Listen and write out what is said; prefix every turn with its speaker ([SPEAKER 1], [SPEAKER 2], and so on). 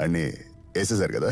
[SPEAKER 1] అని వేసేసారు కదా?